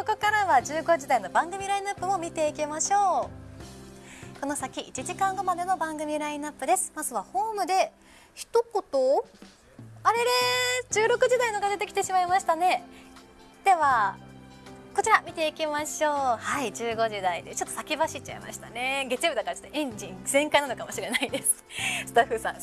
ここからは15時台の番組ラインナップも見ていきましょう。この先1時間後までの番組ラインナップです。まずはホームで一言あれれ16時台のが出てきてしまいましたね。ではこちら見ていきましょう。はい15時台で。ちょっと先走っちゃいましたね。月曜日だからちょっとエンジン全開なのかもしれないです。スタッフさん。さあ